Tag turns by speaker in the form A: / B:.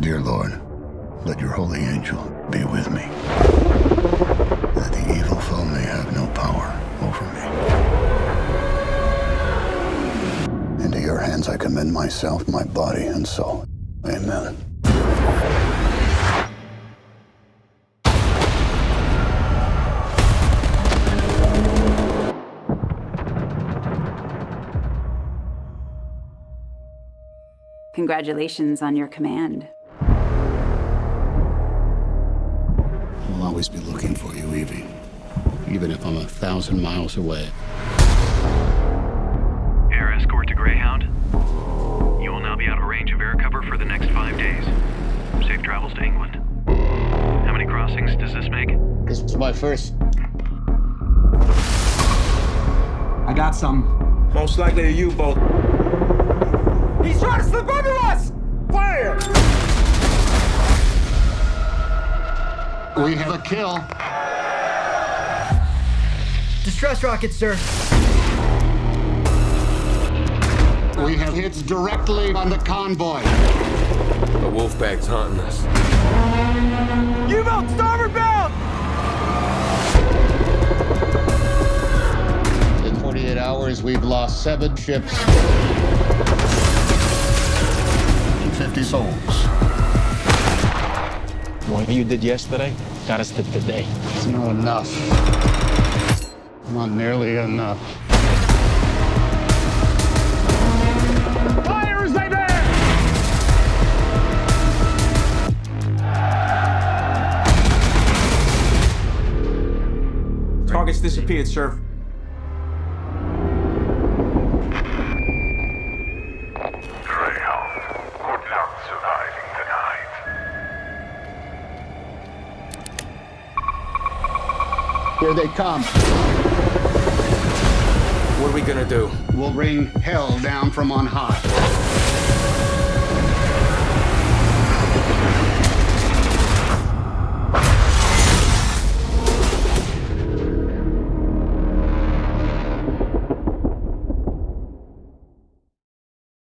A: Dear Lord, let your holy angel be with me, that the evil foe may have no power over me. Into your hands I commend myself, my body, and soul. Amen.
B: Congratulations on your command.
A: Always be looking for you, Evie. Even if I'm a thousand miles away.
C: Air escort to Greyhound. You will now be out of range of air cover for the next five days. Safe travels to England. How many crossings does this make?
A: This is my first.
D: I got some.
E: Most likely a U-boat.
D: He's trying to slip under us!
E: Fire!
A: We have a kill.
D: Distress rocket, sir.
A: We have hits directly on the convoy.
F: The Wolfpack's hunting us.
D: U-boat, starboard bound!
A: In 48 hours, we've lost seven ships and 50 souls.
G: What you did yesterday got us to today.
A: It's not enough. Not nearly enough.
E: Fire they bear!
D: Target's disappeared, sir.
A: Here they come.
F: What are we gonna do?
A: We'll bring hell down from on high.